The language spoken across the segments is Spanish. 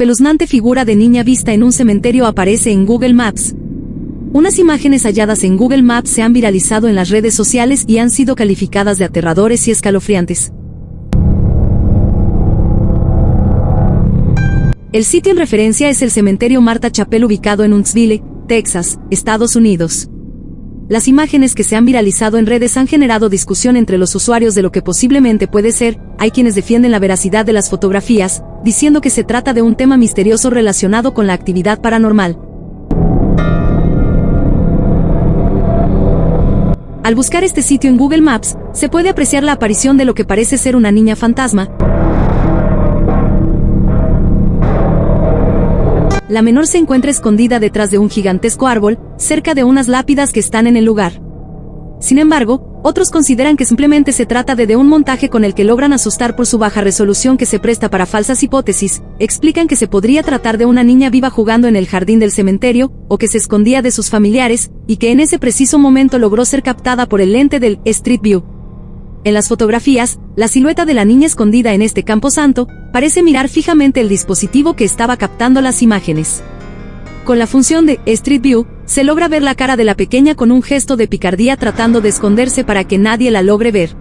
espeluznante figura de niña vista en un cementerio aparece en Google Maps. Unas imágenes halladas en Google Maps se han viralizado en las redes sociales y han sido calificadas de aterradores y escalofriantes. El sitio en referencia es el cementerio Marta Chapel ubicado en Huntsville, Texas, Estados Unidos. Las imágenes que se han viralizado en redes han generado discusión entre los usuarios de lo que posiblemente puede ser, hay quienes defienden la veracidad de las fotografías, diciendo que se trata de un tema misterioso relacionado con la actividad paranormal. Al buscar este sitio en Google Maps, se puede apreciar la aparición de lo que parece ser una niña fantasma, La menor se encuentra escondida detrás de un gigantesco árbol, cerca de unas lápidas que están en el lugar. Sin embargo, otros consideran que simplemente se trata de, un montaje con el que logran asustar por su baja resolución que se presta para falsas hipótesis, explican que se podría tratar de una niña viva jugando en el jardín del cementerio, o que se escondía de sus familiares, y que en ese preciso momento logró ser captada por el lente del Street View. En las fotografías, la silueta de la niña escondida en este campo santo, parece mirar fijamente el dispositivo que estaba captando las imágenes. Con la función de Street View, se logra ver la cara de la pequeña con un gesto de picardía tratando de esconderse para que nadie la logre ver.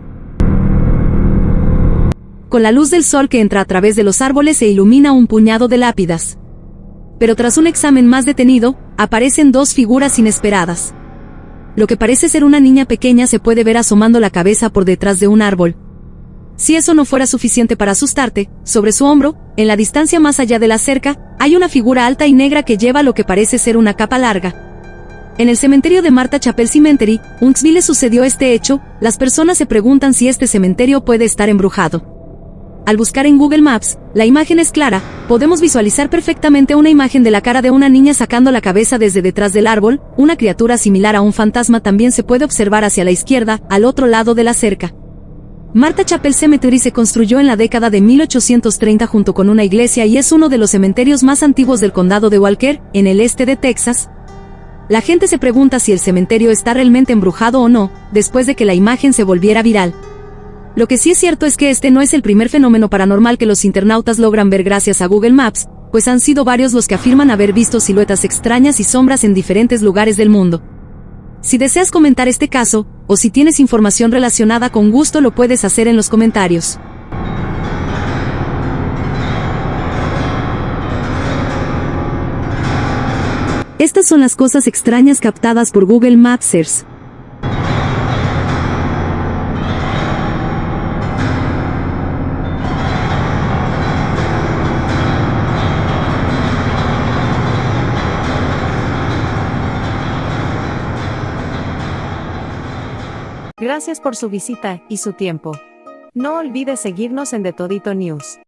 Con la luz del sol que entra a través de los árboles se ilumina un puñado de lápidas. Pero tras un examen más detenido, aparecen dos figuras inesperadas. Lo que parece ser una niña pequeña se puede ver asomando la cabeza por detrás de un árbol. Si eso no fuera suficiente para asustarte, sobre su hombro, en la distancia más allá de la cerca, hay una figura alta y negra que lleva lo que parece ser una capa larga. En el cementerio de Marta Chapel Cemetery, Huntsville sucedió este hecho, las personas se preguntan si este cementerio puede estar embrujado. Al buscar en Google Maps, la imagen es clara, podemos visualizar perfectamente una imagen de la cara de una niña sacando la cabeza desde detrás del árbol, una criatura similar a un fantasma también se puede observar hacia la izquierda, al otro lado de la cerca. Marta Chapel Cemetery se construyó en la década de 1830 junto con una iglesia y es uno de los cementerios más antiguos del condado de Walker, en el este de Texas. La gente se pregunta si el cementerio está realmente embrujado o no, después de que la imagen se volviera viral. Lo que sí es cierto es que este no es el primer fenómeno paranormal que los internautas logran ver gracias a Google Maps, pues han sido varios los que afirman haber visto siluetas extrañas y sombras en diferentes lugares del mundo. Si deseas comentar este caso, o si tienes información relacionada con gusto lo puedes hacer en los comentarios. Estas son las cosas extrañas captadas por Google Mapsers. Gracias por su visita y su tiempo. No olvides seguirnos en The Todito News.